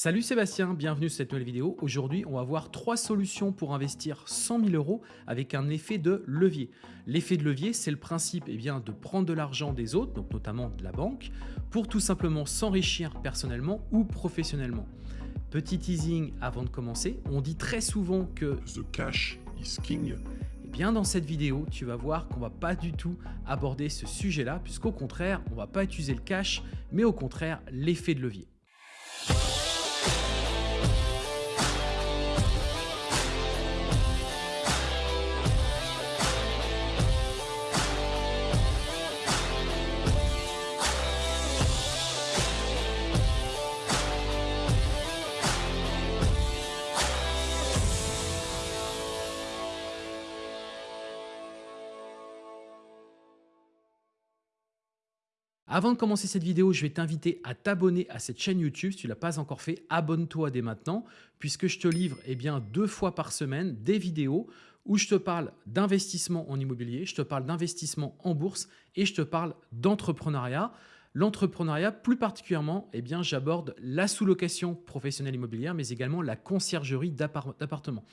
Salut Sébastien, bienvenue sur cette nouvelle vidéo. Aujourd'hui, on va voir trois solutions pour investir 100 000 euros avec un effet de levier. L'effet de levier, c'est le principe eh bien, de prendre de l'argent des autres, donc notamment de la banque, pour tout simplement s'enrichir personnellement ou professionnellement. Petit teasing avant de commencer, on dit très souvent que The cash is king. eh bien dans cette vidéo, tu vas voir qu'on va pas du tout aborder ce sujet-là, puisqu'au contraire, on va pas utiliser le cash, mais au contraire l'effet de levier. Avant de commencer cette vidéo, je vais t'inviter à t'abonner à cette chaîne YouTube. Si tu ne l'as pas encore fait, abonne-toi dès maintenant, puisque je te livre eh deux fois par semaine des vidéos où je te parle d'investissement en immobilier, je te parle d'investissement en bourse et je te parle d'entrepreneuriat. L'entrepreneuriat, plus particulièrement, eh j'aborde la sous-location professionnelle immobilière, mais également la conciergerie d'appartements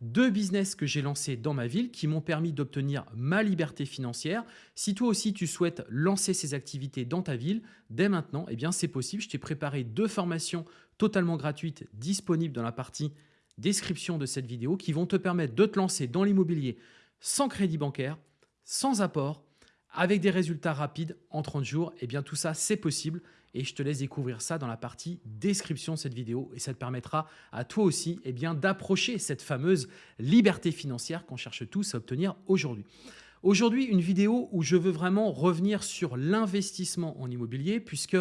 deux business que j'ai lancés dans ma ville qui m'ont permis d'obtenir ma liberté financière. Si toi aussi tu souhaites lancer ces activités dans ta ville, dès maintenant, eh c'est possible. Je t'ai préparé deux formations totalement gratuites disponibles dans la partie description de cette vidéo qui vont te permettre de te lancer dans l'immobilier sans crédit bancaire, sans apport, avec des résultats rapides en 30 jours. Eh bien tout ça, c'est possible et je te laisse découvrir ça dans la partie description de cette vidéo et ça te permettra à toi aussi eh bien d'approcher cette fameuse liberté financière qu'on cherche tous à obtenir aujourd'hui. Aujourd'hui, une vidéo où je veux vraiment revenir sur l'investissement en immobilier puisque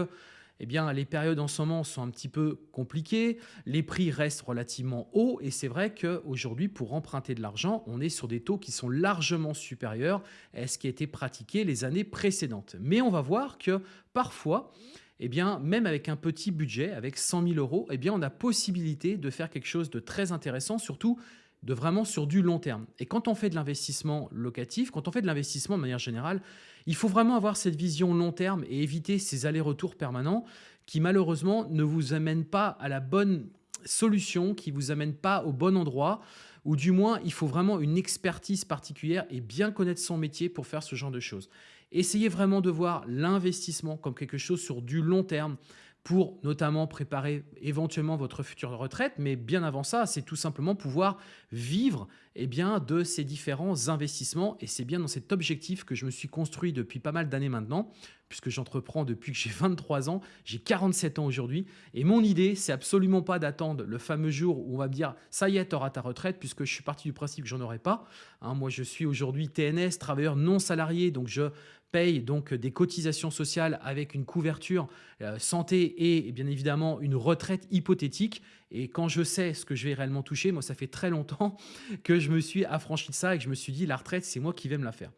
eh bien, les périodes en ce moment sont un petit peu compliquées, les prix restent relativement hauts et c'est vrai qu'aujourd'hui, pour emprunter de l'argent, on est sur des taux qui sont largement supérieurs à ce qui a été pratiqué les années précédentes. Mais on va voir que parfois, eh bien, même avec un petit budget, avec 100 000 euros, eh bien, on a possibilité de faire quelque chose de très intéressant, surtout de vraiment sur du long terme. Et quand on fait de l'investissement locatif, quand on fait de l'investissement de manière générale, il faut vraiment avoir cette vision long terme et éviter ces allers-retours permanents qui malheureusement ne vous amènent pas à la bonne solution, qui ne vous amènent pas au bon endroit, ou du moins il faut vraiment une expertise particulière et bien connaître son métier pour faire ce genre de choses. Essayez vraiment de voir l'investissement comme quelque chose sur du long terme pour notamment préparer éventuellement votre future retraite, mais bien avant ça, c'est tout simplement pouvoir vivre eh de ces différents investissements. Et c'est bien dans cet objectif que je me suis construit depuis pas mal d'années maintenant, puisque j'entreprends depuis que j'ai 23 ans, j'ai 47 ans aujourd'hui. Et mon idée, c'est absolument pas d'attendre le fameux jour où on va me dire « ça y est, tu ta retraite », puisque je suis parti du principe que j'en aurai pas. Hein, moi, je suis aujourd'hui TNS, travailleur non salarié, donc je paye donc des cotisations sociales avec une couverture euh, santé et bien évidemment une retraite hypothétique. Et quand je sais ce que je vais réellement toucher, moi ça fait très longtemps que je me suis affranchi de ça et que je me suis dit la retraite c'est moi qui vais me la faire.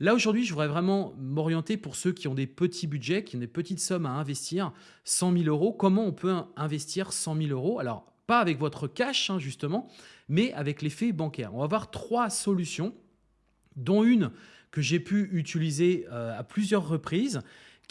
Là aujourd'hui je voudrais vraiment m'orienter pour ceux qui ont des petits budgets, qui ont des petites sommes à investir, 100 000 euros. Comment on peut investir 100 000 euros? Alors pas avec votre cash hein, justement, mais avec l'effet bancaire. On va voir trois solutions dont une que j'ai pu utiliser euh, à plusieurs reprises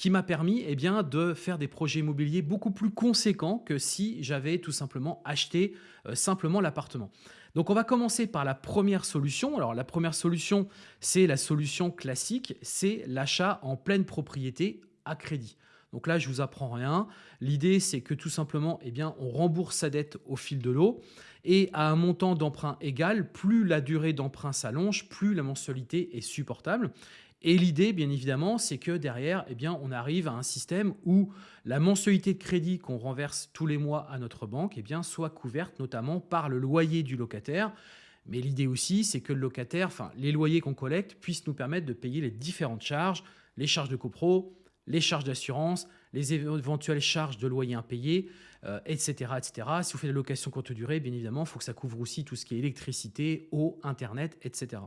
qui m'a permis eh de faire des projets immobiliers beaucoup plus conséquents que si j'avais tout simplement acheté euh, simplement l'appartement. Donc on va commencer par la première solution. Alors la première solution, c'est la solution classique, c'est l'achat en pleine propriété à crédit. Donc là, je vous apprends rien. L'idée, c'est que tout simplement, eh on rembourse sa dette au fil de l'eau et à un montant d'emprunt égal, plus la durée d'emprunt s'allonge, plus la mensualité est supportable. Et l'idée, bien évidemment, c'est que derrière, eh bien, on arrive à un système où la mensualité de crédit qu'on renverse tous les mois à notre banque eh bien, soit couverte notamment par le loyer du locataire. Mais l'idée aussi, c'est que le locataire, enfin, les loyers qu'on collecte puissent nous permettre de payer les différentes charges, les charges de copro, les charges d'assurance, les éventuelles charges de loyer impayés, etc., euh, etc. Si vous faites la location courte durée, bien évidemment, il faut que ça couvre aussi tout ce qui est électricité, eau, Internet, etc.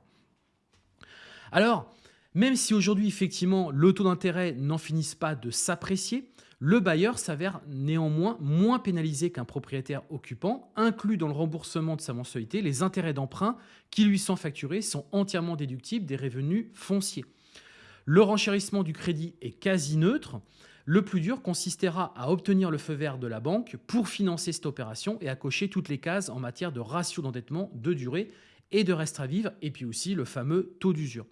Alors, même si aujourd'hui, effectivement, le taux d'intérêt n'en finisse pas de s'apprécier, le bailleur s'avère néanmoins moins pénalisé qu'un propriétaire occupant, inclus dans le remboursement de sa mensualité, les intérêts d'emprunt qui lui sont facturés sont entièrement déductibles des revenus fonciers. Le renchérissement du crédit est quasi neutre. Le plus dur consistera à obtenir le feu vert de la banque pour financer cette opération et à cocher toutes les cases en matière de ratio d'endettement, de durée et de reste à vivre, et puis aussi le fameux taux d'usure.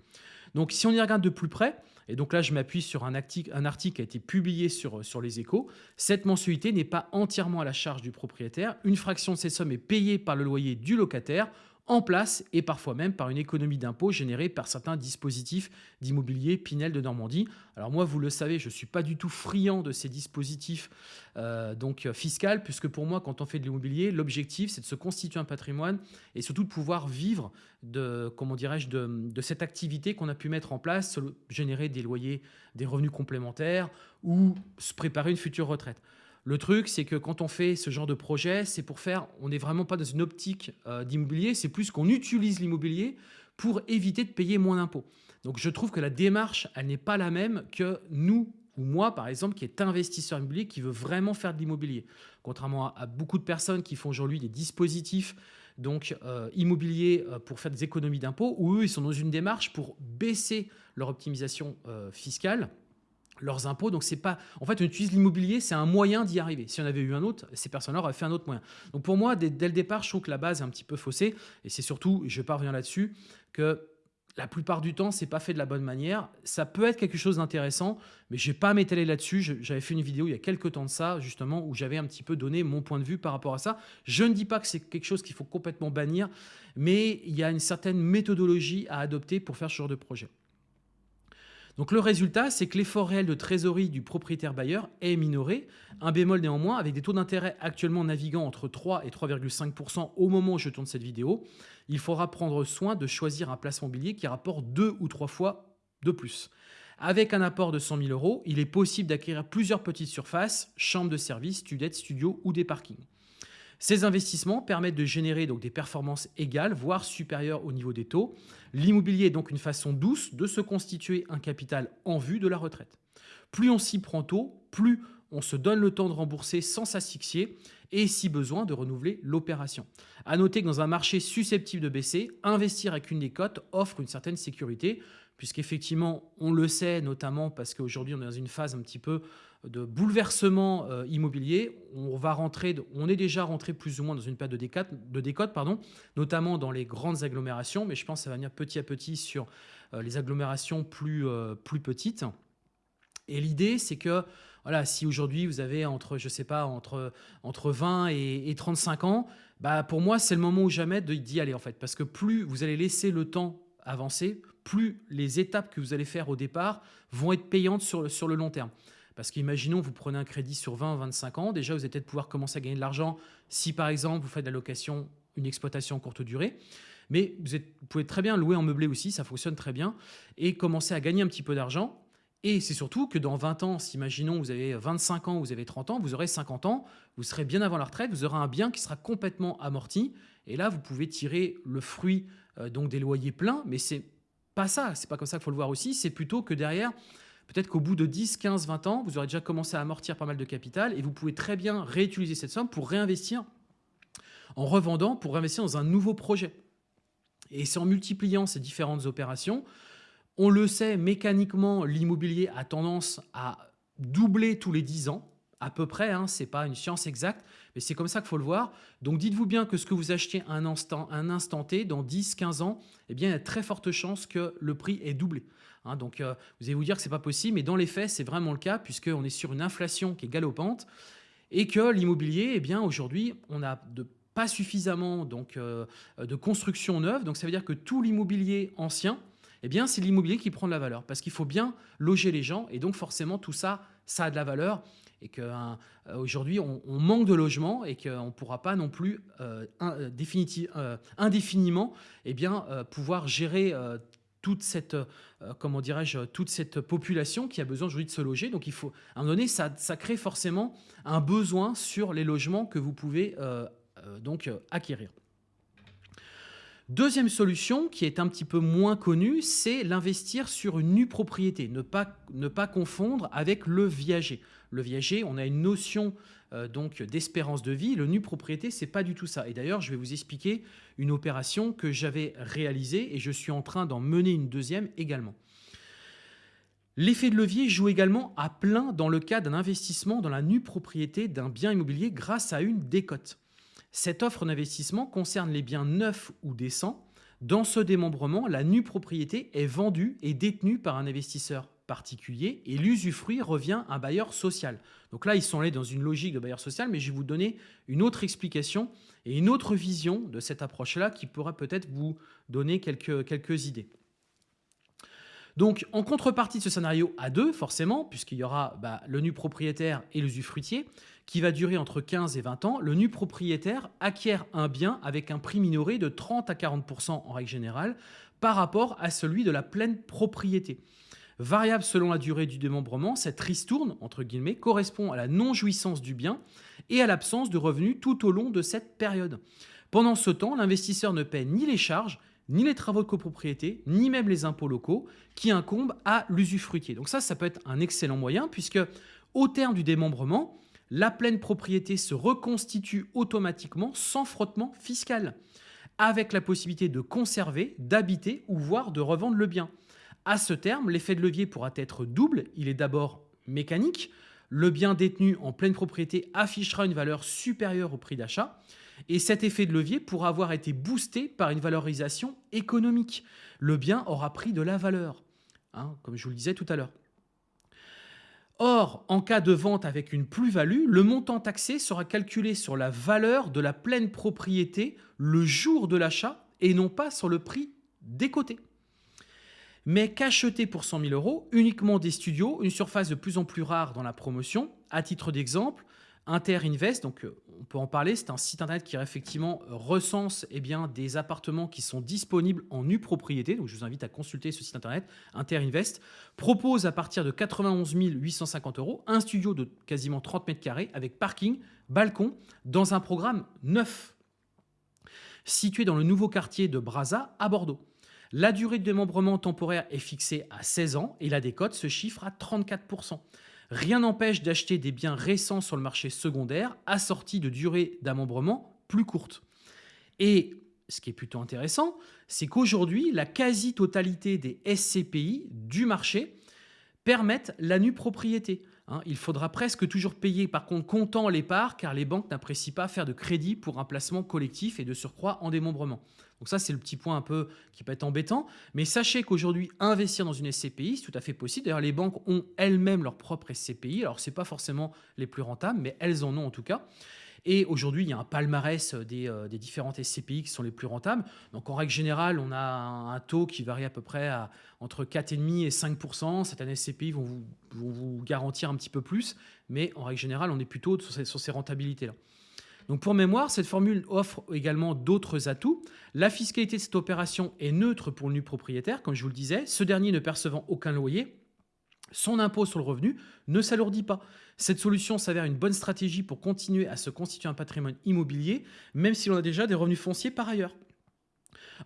Donc si on y regarde de plus près, et donc là je m'appuie sur un article, qui a été publié sur, sur les échos, cette mensualité n'est pas entièrement à la charge du propriétaire, une fraction de ces sommes est payée par le loyer du locataire en place et parfois même par une économie d'impôts générée par certains dispositifs d'immobilier Pinel de Normandie. Alors moi, vous le savez, je ne suis pas du tout friand de ces dispositifs euh, donc euh, fiscal, puisque pour moi, quand on fait de l'immobilier, l'objectif, c'est de se constituer un patrimoine et surtout de pouvoir vivre de, comment dirais-je, de, de cette activité qu'on a pu mettre en place, générer des loyers, des revenus complémentaires ou se préparer une future retraite. Le truc, c'est que quand on fait ce genre de projet, c'est pour faire, on n'est vraiment pas dans une optique euh, d'immobilier, c'est plus qu'on utilise l'immobilier pour éviter de payer moins d'impôts. Donc je trouve que la démarche, elle n'est pas la même que nous ou moi, par exemple, qui est investisseur immobilier, qui veut vraiment faire de l'immobilier. Contrairement à, beaucoup de personnes qui font aujourd'hui des dispositifs donc euh, immobiliers euh, pour faire des économies d'impôts, où eux, ils sont dans une démarche pour baisser leur optimisation fiscale leurs impôts. Donc c'est pas, en fait, on utilise l'immobilier, c'est un moyen d'y arriver. Si on avait eu un autre, ces personnes-là auraient fait un autre moyen. Donc pour moi, dès, le départ, je trouve que la base est un petit peu faussée. Et c'est surtout, je parviens là-dessus, que la plupart du temps, c'est pas fait de la bonne manière. Ça peut être quelque chose d'intéressant, mais je vais pas m'étaler là-dessus. J'avais fait une vidéo il y a quelques temps de ça, justement, où j'avais un petit peu donné mon point de vue par rapport à ça. Je ne dis pas que c'est quelque chose qu'il faut complètement bannir, mais il y a une certaine méthodologie à adopter pour faire ce genre de projet. Donc le résultat, c'est que l'effort réel de trésorerie du propriétaire bailleur est minoré, un bémol néanmoins, avec des taux d'intérêt actuellement naviguant entre 3 et 3,5% au moment où je tourne cette vidéo, il faudra prendre soin de choisir un placement mobilier qui rapporte deux ou trois fois de plus. Avec un apport de 100 000 euros, il est possible d'acquérir plusieurs petites surfaces, chambres de service, studettes, studios ou des parkings. Ces investissements permettent de générer donc des performances égales, voire supérieures au niveau des taux. L'immobilier est donc une façon douce de se constituer un capital en vue de la retraite. Plus on s'y prend tôt, plus on se donne le temps de rembourser sans s'asphyxier et si besoin de renouveler l'opération. À noter que dans un marché susceptible de baisser, investir avec une des cotes offre une certaine sécurité puisqu'effectivement, on le sait notamment parce qu'aujourd'hui on est dans une phase un petit peu de bouleversement euh, immobilier. On, va rentrer, on est déjà rentré plus ou moins dans une période de décote, pardon, notamment dans les grandes agglomérations, mais je pense que ça va venir petit à petit sur euh, les agglomérations plus, euh, plus petites. Et l'idée, c'est que voilà, si aujourd'hui vous avez entre, je sais pas, entre, entre 20 et, et 35 ans, bah pour moi, c'est le moment ou jamais d'y aller en fait. Parce que plus vous allez laisser le temps avancer, plus les étapes que vous allez faire au départ vont être payantes sur, sur le long terme. Parce qu'imaginons, vous prenez un crédit sur 20 ou 25 ans, déjà vous allez peut-être pouvoir commencer à gagner de l'argent si par exemple vous faites de la location, une exploitation courte durée. Mais vous, pouvez très bien louer en meublé aussi, ça fonctionne très bien, et commencer à gagner un petit peu d'argent. Et c'est surtout que dans 20 ans, si imaginons vous avez 25 ans, vous avez 30 ans, vous aurez 50 ans, vous serez bien avant la retraite, vous aurez un bien qui sera complètement amorti. Et là, vous pouvez tirer le fruit euh, donc des loyers pleins, mais c'est pas ça, c'est pas comme ça qu'il faut le voir aussi, c'est plutôt que derrière, Peut-être qu'au bout de 10, 15, 20 ans, vous aurez déjà commencé à amortir pas mal de capital et vous pouvez très bien réutiliser cette somme pour réinvestir en revendant, pour réinvestir dans un nouveau projet. Et c'est en multipliant ces différentes opérations, on le sait, mécaniquement, l'immobilier a tendance à doubler tous les 10 ans, à peu près, hein, ce n'est pas une science exacte, mais c'est comme ça qu'il faut le voir. Donc dites-vous bien que ce que vous achetez un instant, un T, dans 10, 15 ans, eh bien, il y a très fortes chances que le prix est doublé. Hein. donc euh, vous allez vous dire que ce n'est pas possible, mais dans les faits, c'est vraiment le cas, puisqu'on est sur une inflation qui est galopante, et que l'immobilier, eh bien aujourd'hui, on n'a pas suffisamment donc, euh, de construction neuve, donc ça veut dire que tout l'immobilier ancien, eh bien, c'est l'immobilier qui prend de la valeur, parce qu'il faut bien loger les gens, et donc forcément, tout ça, ça a de la valeur, et qu'aujourd'hui, euh, on, manque de logements et qu'on ne pourra pas non plus euh, indéfiniment eh bien, pouvoir gérer toute cette, comment dirais-je, toute cette population qui a besoin aujourd'hui de se loger. Donc, il faut, à un moment donné, ça, ça crée forcément un besoin sur les logements que vous pouvez donc acquérir. Deuxième solution, qui est un petit peu moins connue, c'est l'investir sur une nue propriété, ne pas, confondre avec le viager. Le viager, on a une notion euh, d'espérance de vie. Le nu propriété, c'est pas du tout ça. Et d'ailleurs, je vais vous expliquer une opération que j'avais réalisée et je suis en train d'en mener une deuxième également. L'effet de levier joue également à plein dans le cas d'un investissement dans la nue propriété d'un bien immobilier grâce à une décote. Cette offre d'investissement concerne les biens neufs ou décents. Dans ce démembrement, la nue propriété est vendue et détenue par un investisseur particulier et l'usufruit revient à un bailleur social. Donc là, ils sont allés dans une logique de bailleur social, mais je vais vous donner une autre explication et une autre vision de cette approche-là qui pourra peut-être vous donner quelques, idées. Donc, en contrepartie de ce scénario à deux, forcément, puisqu'il y aura bah, le nu propriétaire et l'usufruitier, qui va durer entre 15 et 20 ans, le nu propriétaire acquiert un bien avec un prix minoré de 30 à 40% en règle générale par rapport à celui de la pleine propriété. Variable selon la durée du démembrement, cette ristourne, correspond à la non-jouissance du bien et à l'absence de revenus tout au long de cette période. Pendant ce temps, l'investisseur ne paie ni les charges, ni les travaux de copropriété, ni même les impôts locaux qui incombent à l'usufruitier. Donc ça, ça peut être un excellent moyen puisque au terme du démembrement, la pleine propriété se reconstitue automatiquement sans frottement fiscal, avec la possibilité de conserver, d'habiter ou voire de revendre le bien. À ce terme, l'effet de levier pourra être double. Il est d'abord mécanique. Le bien détenu en pleine propriété affichera une valeur supérieure au prix d'achat et cet effet de levier pourra avoir été boosté par une valorisation économique. Le bien aura pris de la valeur, hein, comme je vous le disais tout à l'heure. Or, en cas de vente avec une plus-value, le montant taxé sera calculé sur la valeur de la pleine propriété le jour de l'achat et non pas sur le prix décoté. Mais qu'acheter pour 100 000 euros uniquement des studios, une surface de plus en plus rare dans la promotion. À titre d'exemple, Interinvest, donc euh, on peut en parler, c'est un site internet qui effectivement recense eh des appartements qui sont disponibles en nue propriété, je vous invite à consulter ce site internet, Interinvest, propose à partir de 91 850 euros un studio de quasiment 30 mètres carrés avec parking, balcon, dans un programme neuf, situé dans le nouveau quartier de Brazza à Bordeaux. La durée de démembrement temporaire est fixée à 16 ans et la décote se chiffre à 34%. Rien n'empêche d'acheter des biens récents sur le marché secondaire assortis de durée d'amembrement plus courte. Et ce qui est plutôt intéressant, c'est qu'aujourd'hui, la quasi-totalité des SCPI du marché permettent la nue propriété. Hein. il faudra presque toujours payer par contre comptant les parts car les banques n'apprécient pas faire de crédit pour un placement collectif et de surcroît en démembrement. Donc ça, c'est le petit point un peu qui peut être embêtant. Mais sachez qu'aujourd'hui, investir dans une SCPI, c'est tout à fait possible. D'ailleurs, les banques ont elles-mêmes leur propre SCPI. Alors, ce n'est pas forcément les plus rentables, mais elles en ont en tout cas. Et aujourd'hui, il y a un palmarès des, euh, différentes SCPI qui sont les plus rentables. Donc, en règle générale, on a un, taux qui varie à peu près entre 4,5 et 5% Certaines SCPI vont vous, vont vous, garantir un petit peu plus, mais en règle générale, on est plutôt sur ces, sur ces rentabilités-là. Donc pour mémoire, cette formule offre également d'autres atouts. La fiscalité de cette opération est neutre pour le nu propriétaire, comme je vous le disais, ce dernier ne percevant aucun loyer. Son impôt sur le revenu ne s'alourdit pas. Cette solution s'avère une bonne stratégie pour continuer à se constituer un patrimoine immobilier, même si l'on a déjà des revenus fonciers par ailleurs.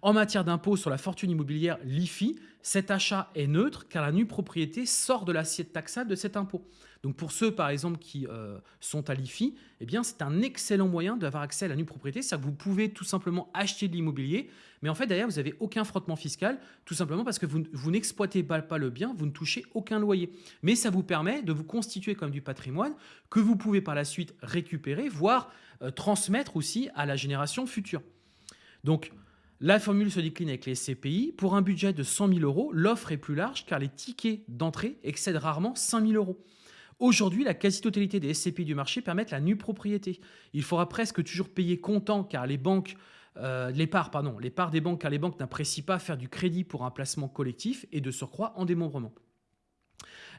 En matière d'impôt sur la fortune immobilière, l'IFI, cet achat est neutre car la nue propriété sort de l'assiette taxable de cet impôt. Donc pour ceux, par exemple, qui euh, sont à l'IFI, eh c'est un excellent moyen d'avoir accès à la nue propriété. C'est-à-dire que vous pouvez tout simplement acheter de l'immobilier, mais en fait, d'ailleurs, vous n'avez aucun frottement fiscal, tout simplement parce que vous, n'exploitez pas, pas, le bien, vous ne touchez aucun loyer. Mais ça vous permet de vous constituer comme du patrimoine que vous pouvez par la suite récupérer, voire euh, transmettre aussi à la génération future. Donc, la formule se décline avec les CPI. Pour un budget de 100 000 euros, l'offre est plus large car les tickets d'entrée excèdent rarement 5 000 euros. Aujourd'hui, la quasi-totalité des SCPI du marché permettent la nue propriété. Il faudra presque toujours payer comptant car les banques euh, les parts, pardon, les parts des banques, car les banques n'apprécient pas faire du crédit pour un placement collectif et de surcroît en démembrement.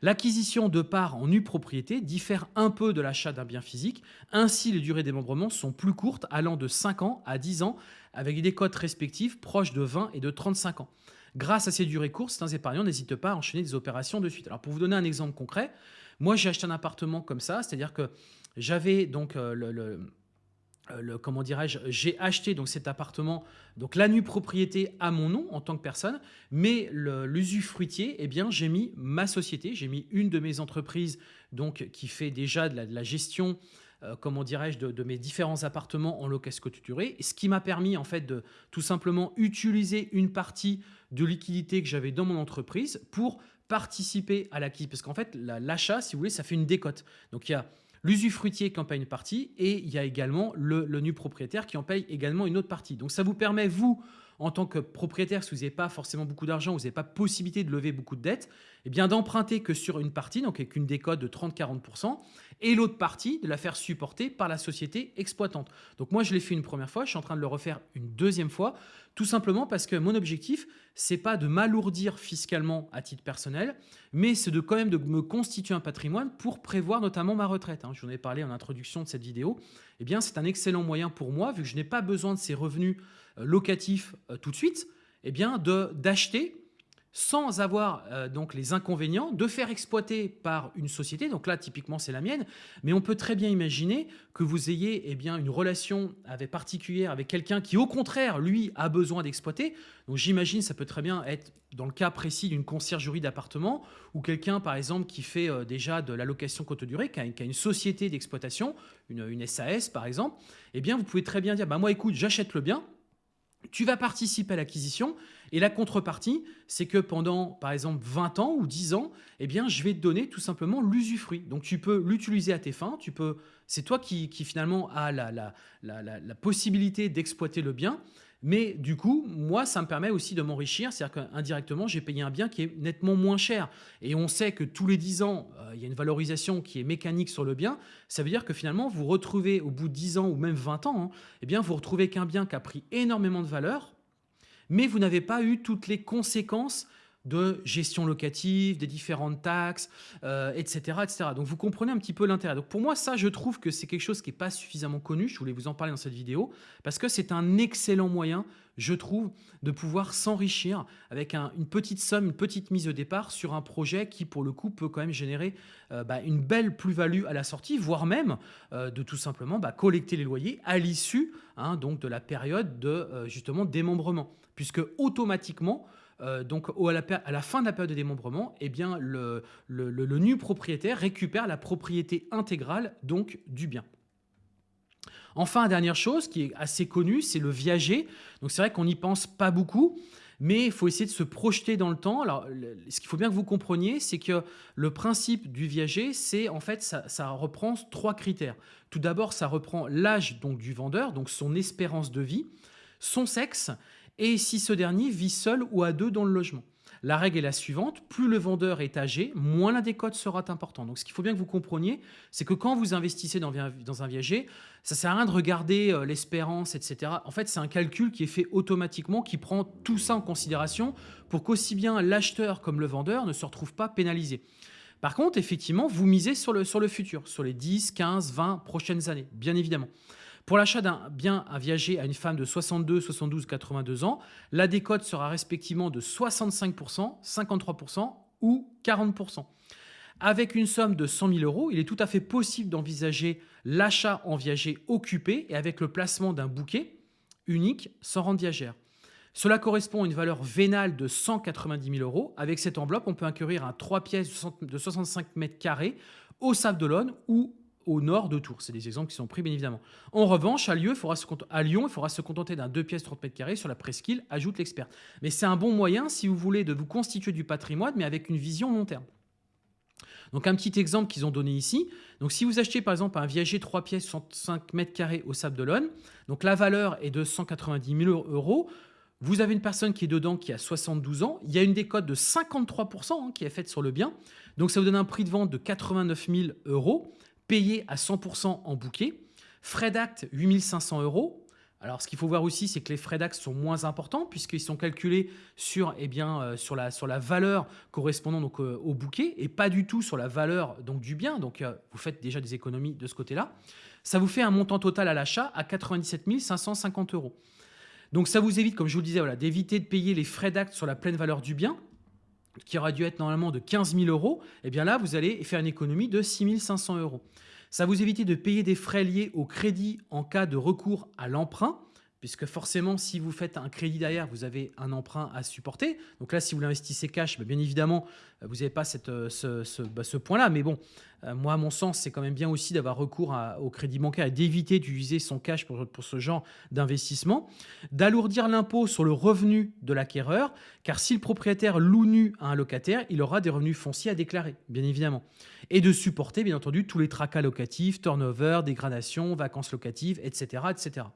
L'acquisition de parts en nue propriété diffère un peu de l'achat d'un bien physique. Ainsi, les durées démembrement sont plus courtes, allant de 5 ans à 10 ans, avec des cotes respectives proches de 20 et de 35 ans. Grâce à ces durées courtes, certains épargnants n'hésitent pas à enchaîner des opérations de suite. Alors, pour vous donner un exemple concret, moi, j'ai acheté un appartement comme ça, c'est-à-dire que j'avais donc euh, le, euh, comment dirais-je, j'ai acheté donc cet appartement, donc la nue propriété à mon nom en tant que personne, mais l'usufruitier, eh bien, j'ai mis ma société, j'ai mis une de mes entreprises donc qui fait déjà de la, gestion, euh, comment dirais-je, de, mes différents appartements en location coturée, ce qui m'a permis en fait de tout simplement utiliser une partie de liquidité que j'avais dans mon entreprise pour participer à l'acquisition. Parce qu'en fait, l'achat, si vous voulez, ça fait une décote. Donc il y a l'usufruitier qui en paye une partie et il y a également le, le nu propriétaire qui en paye également une autre partie. Donc ça vous permet, vous, en tant que propriétaire, si vous n'avez pas forcément beaucoup d'argent, vous n'avez pas possibilité de lever beaucoup de dettes, eh bien d'emprunter que sur une partie, donc avec une décote de 30-40%, et l'autre partie de la faire supporter par la société exploitante. Donc moi, je l'ai fait une première fois, je suis en train de le refaire une deuxième fois, tout simplement parce que mon objectif, c'est pas de m'alourdir fiscalement à titre personnel, mais c'est de quand même de me constituer un patrimoine pour prévoir notamment ma retraite. Hein. Je vous en ai parlé en introduction de cette vidéo. Eh bien, c'est un excellent moyen pour moi, vu que je n'ai pas besoin de ces revenus locatif euh, tout de suite, eh bien d'acheter sans avoir euh, donc les inconvénients de faire exploiter par une société. Donc là, typiquement, c'est la mienne. Mais on peut très bien imaginer que vous ayez eh bien, une relation avec, particulière avec quelqu'un qui, au contraire, lui, a besoin d'exploiter. Donc j'imagine, ça peut très bien être dans le cas précis d'une conciergerie d'appartement ou quelqu'un, par exemple, qui fait déjà de la location courte durée, qui a, une société d'exploitation, une, une, SAS, par exemple. Eh bien, vous pouvez très bien dire, bah, moi, écoute, j'achète le bien, tu vas participer à l'acquisition et la contrepartie, c'est que pendant, par exemple, 20 ans ou 10 ans, eh bien, je vais te donner tout simplement l'usufruit. Donc, tu peux l'utiliser à tes fins. C'est toi qui, finalement a la possibilité d'exploiter le bien. Mais du coup, moi, ça me permet aussi de m'enrichir. C'est-à-dire qu'indirectement, j'ai payé un bien qui est nettement moins cher. Et on sait que tous les 10 ans, euh, il y a une valorisation qui est mécanique sur le bien. Ça veut dire que finalement, vous retrouvez au bout de 10 ans ou même 20 ans, hein, eh bien, vous retrouvez qu'un bien qui a pris énormément de valeur, mais vous n'avez pas eu toutes les conséquences de gestion locative, des différentes taxes, etc., euh, etc. Donc vous comprenez un petit peu l'intérêt. Donc pour moi, ça, je trouve que c'est quelque chose qui n'est pas suffisamment connu. Je voulais vous en parler dans cette vidéo parce que c'est un excellent moyen, je trouve, de pouvoir s'enrichir avec une petite somme, une petite mise au départ sur un projet qui, pour le coup, peut quand même générer euh, bah, une belle plus-value à la sortie, voire même euh, de tout simplement bah, collecter les loyers à l'issue hein, de la période de justement démembrement, puisque automatiquement euh, donc à la, fin de la période de démembrement, eh bien, le, nu propriétaire récupère la propriété intégrale donc, du bien. Enfin, dernière chose qui est assez connue, c'est le viager. Donc c'est vrai qu'on n'y pense pas beaucoup, mais il faut essayer de se projeter dans le temps. Alors, ce qu'il faut bien que vous compreniez, c'est que le principe du viager, c'est en fait, ça, ça, reprend trois critères. Tout d'abord, ça reprend l'âge donc du vendeur, donc son espérance de vie, son sexe et si ce dernier vit seul ou à deux dans le logement. La règle est la suivante, plus le vendeur est âgé, moins la décote sera importante. Donc ce qu'il faut bien que vous compreniez, c'est que quand vous investissez dans, un viager, ça sert à rien de regarder euh, l'espérance, etc. En fait, c'est un calcul qui est fait automatiquement, qui prend tout ça en considération pour qu'aussi bien l'acheteur comme le vendeur ne se retrouvent pas pénalisés. Par contre, effectivement, vous misez sur le, sur le futur, sur les 10, 15, 20 prochaines années, bien évidemment. Pour l'achat d'un bien à viager à une femme de 62, 72, 82 ans, la décote sera respectivement de 65%, 53% ou 40%. Avec une somme de 100 000 euros, il est tout à fait possible d'envisager l'achat en viager occupé et avec le placement d'un bouquet unique sans rente viagère. Cela correspond à une valeur vénale de 190 000 euros. Avec cette enveloppe, on peut acquérir un 3 pièces de 65 mètres carrés au Sable d'Olonne ou au nord de Tours. C'est des exemples qui sont pris, bien évidemment. En revanche, à, Lyon, il faudra se, contenter d'un 2 pièces 30 mètres carrés sur la presqu'île, ajoute l'expert. Mais c'est un bon moyen, si vous voulez, de vous constituer du patrimoine, mais avec une vision long terme. Donc un petit exemple qu'ils ont donné ici. Donc si vous achetez par exemple un viager 3 pièces 65 mètres carrés au Sable d'Olonne, donc la valeur est de 190 000 euros. Vous avez une personne qui est dedans qui a 72 ans. Il y a une décote de 53% hein, qui est faite sur le bien. Donc ça vous donne un prix de vente de 89 000 euros payé à 100% en bouquet. Frais d'acte, 8500 euros. Alors, ce qu'il faut voir aussi, c'est que les frais d'acte sont moins importants puisqu'ils sont calculés sur, eh bien, euh, sur, la, sur la valeur correspondant donc, euh, au bouquet et pas du tout sur la valeur donc, du bien. Donc, euh, vous faites déjà des économies de ce côté-là. Ça vous fait un montant total à l'achat à 97 550 euros. Donc, ça vous évite, comme je vous le disais, voilà, d'éviter de payer les frais d'acte sur la pleine valeur du bien qui aurait dû être normalement de 15 000 euros, eh bien là, vous allez faire une économie de 6 500 euros. Ça vous évite de payer des frais liés au crédit en cas de recours à l'emprunt. Puisque forcément, si vous faites un crédit derrière, vous avez un emprunt à supporter. Donc là, si vous l'investissez cash, bah, bien évidemment, vous n'avez pas euh, ce, bah, ce, point-là. Mais bon, euh, moi, à mon sens, c'est quand même bien aussi d'avoir recours au crédit bancaire et d'éviter d'utiliser son cash pour, pour ce genre d'investissement. D'alourdir l'impôt sur le revenu de l'acquéreur, car si le propriétaire loue nu à un locataire, il aura des revenus fonciers à déclarer, bien évidemment. Et de supporter, bien entendu, tous les tracas locatifs, turnover, dégradation, vacances locatives, etc. etc.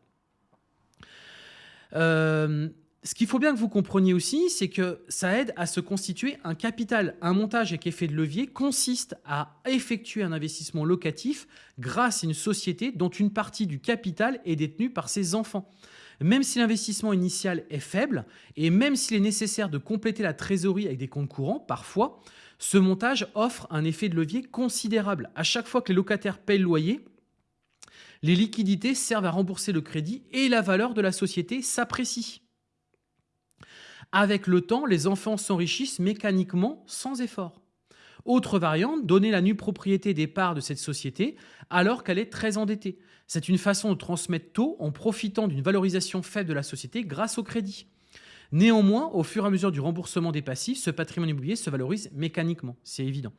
Euh, ce qu'il faut bien que vous compreniez aussi, c'est que ça aide à se constituer un capital. Un montage avec effet de levier consiste à effectuer un investissement locatif grâce à une société dont une partie du capital est détenue par ses enfants. Même si l'investissement initial est faible et même s'il est nécessaire de compléter la trésorerie avec des comptes courants, parfois, ce montage offre un effet de levier considérable. À chaque fois que les locataires payent le loyer, les liquidités servent à rembourser le crédit et la valeur de la société s'apprécie. Avec le temps, les enfants s'enrichissent mécaniquement sans effort. Autre variante, donner la nue propriété des parts de cette société alors qu'elle est très endettée. C'est une façon de transmettre tôt en profitant d'une valorisation faible de la société grâce au crédit. Néanmoins, au fur et à mesure du remboursement des passifs, ce patrimoine immobilier se valorise mécaniquement, c'est évident.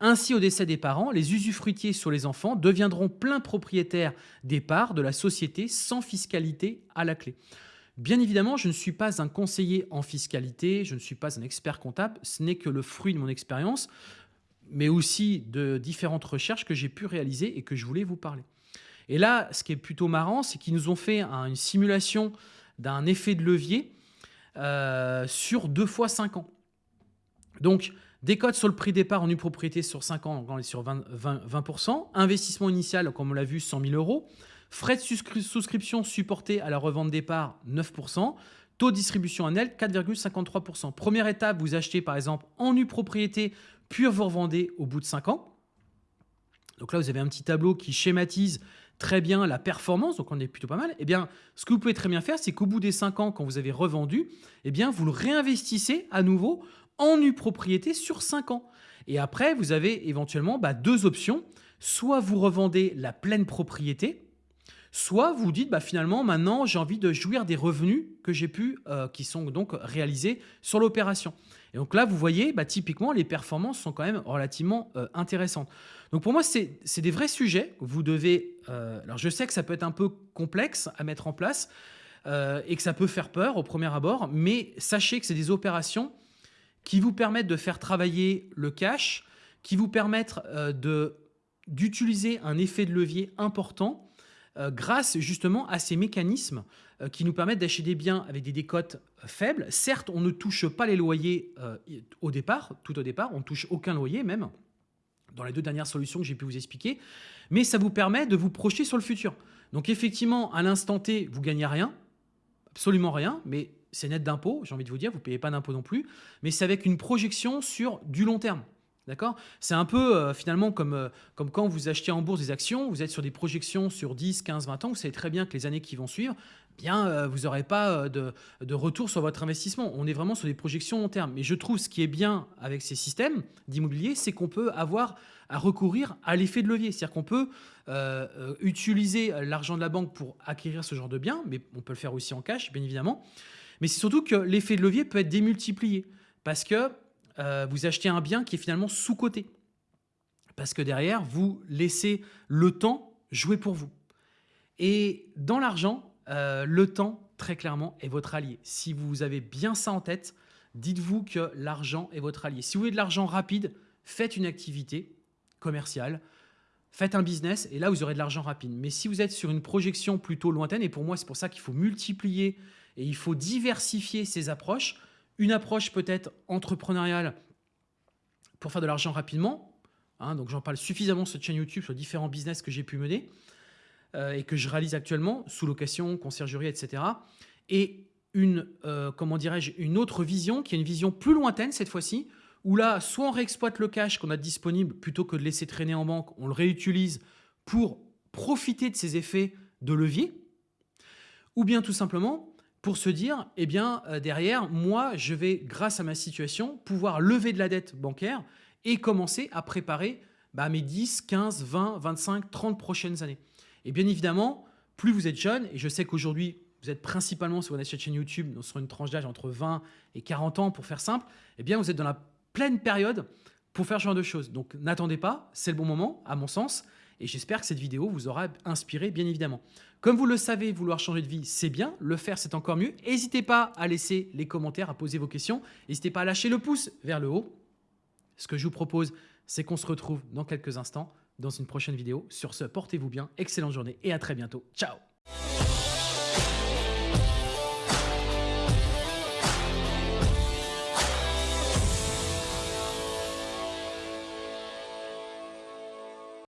Ainsi, au décès des parents, les usufruitiers sur les enfants deviendront plein propriétaires des parts de la société sans fiscalité à la clé. Bien évidemment, je ne suis pas un conseiller en fiscalité, je ne suis pas un expert comptable, ce n'est que le fruit de mon expérience, mais aussi de différentes recherches que j'ai pu réaliser et que je voulais vous parler. Et là, ce qui est plutôt marrant, c'est qu'ils nous ont fait une simulation d'un effet de levier euh, sur 2 fois 5 ans. Donc, décote sur le prix départ en une propriété sur 5 ans, on est sur 20, 20%. Investissement initial, comme on l'a vu, 100 000 euros. Frais de souscription supportés à la revente départ, 9%. Taux de distribution annuel, 4,53%. Première étape, vous achetez par exemple en nue propriété, puis vous revendez au bout de 5 ans. Donc là, vous avez un petit tableau qui schématise très bien la performance, donc on est plutôt pas mal, eh bien, ce que vous pouvez très bien faire, c'est qu'au bout des 5 ans, quand vous avez revendu, eh bien, vous le réinvestissez à nouveau en nue propriété sur 5 ans. Et après, vous avez éventuellement bah, deux options. Soit vous revendez la pleine propriété, soit vous dites bah, finalement maintenant j'ai envie de jouir des revenus que j'ai pu, euh, qui sont donc réalisés sur l'opération. Et donc là, vous voyez, bah, typiquement, les performances sont quand même relativement euh, intéressantes. Donc pour moi, c'est des vrais sujets. Vous devez... Euh, alors je sais que ça peut être un peu complexe à mettre en place et que ça peut faire peur au premier abord, mais sachez que c'est des opérations qui vous permettent de faire travailler le cash, qui vous permettent d'utiliser un effet de levier important grâce justement à ces mécanismes qui nous permettent d'acheter des biens avec des décotes faibles. Certes, on ne touche pas les loyers au départ, tout au départ, on ne touche aucun loyer même dans les deux dernières solutions que j'ai pu vous expliquer, mais ça vous permet de vous projeter sur le futur. Donc effectivement, à l'instant T, vous gagnez rien, absolument rien, mais c'est net d'impôts, j'ai envie de vous dire, vous ne payez pas d'impôts non plus, mais c'est avec une projection sur du long terme. D'accord? C'est un peu euh, finalement comme, euh, comme quand vous achetez en bourse des actions, vous êtes sur des projections sur 10, 15, 20 ans, vous savez très bien que les années qui vont suivre, bien euh, vous n'aurez pas de, de, retour sur votre investissement. On est vraiment sur des projections long terme. Mais je trouve ce qui est bien avec ces systèmes d'immobilier, c'est qu'on peut avoir à recourir à l'effet de levier. C'est-à-dire qu'on peut utiliser l'argent de la banque pour acquérir ce genre de biens, mais on peut le faire aussi en cash, bien évidemment. Mais c'est surtout que l'effet de levier peut être démultiplié. Parce que euh, vous achetez un bien qui est finalement sous-coté. Parce que derrière, vous laissez le temps jouer pour vous. Et dans l'argent, euh, le temps, très clairement, est votre allié. Si vous avez bien ça en tête, dites-vous que l'argent est votre allié. Si vous voulez de l'argent rapide, faites une activité commerciale, faites un business et là, vous aurez de l'argent rapide. Mais si vous êtes sur une projection plutôt lointaine, et pour moi, c'est pour ça qu'il faut multiplier et il faut diversifier ces approches, une approche peut-être entrepreneuriale pour faire de l'argent rapidement. Hein, donc j'en parle suffisamment sur cette chaîne YouTube sur différents business que j'ai pu mener euh, et que je réalise actuellement, sous location, conciergerie, etc. Et une, euh, comment dirais-je, une autre vision qui est une vision plus lointaine cette fois-ci, où là, soit on réexploite le cash qu'on a disponible plutôt que de laisser traîner en banque, on le réutilise pour profiter de ces effets de levier, ou bien tout simplement, pour se dire, eh bien, euh, derrière, moi, je vais, grâce à ma situation, pouvoir lever de la dette bancaire et commencer à préparer bah, mes 10, 15, 20, 25, 30 prochaines années. Et bien évidemment, plus vous êtes jeune, et je sais qu'aujourd'hui, vous êtes principalement sur cette chaîne YouTube, sur une tranche d'âge entre 20 et 40 ans pour faire simple, eh bien vous êtes dans la pleine période pour faire ce genre de choses. Donc n'attendez pas, c'est le bon moment à mon sens et j'espère que cette vidéo vous aura inspiré bien évidemment. Comme vous le savez, vouloir changer de vie, c'est bien, le faire c'est encore mieux. N'hésitez pas à laisser les commentaires, à poser vos questions, n'hésitez pas à lâcher le pouce vers le haut. Ce que je vous propose, c'est qu'on se retrouve dans quelques instants dans une prochaine vidéo. Sur ce, portez-vous bien, excellente journée et à très bientôt. Ciao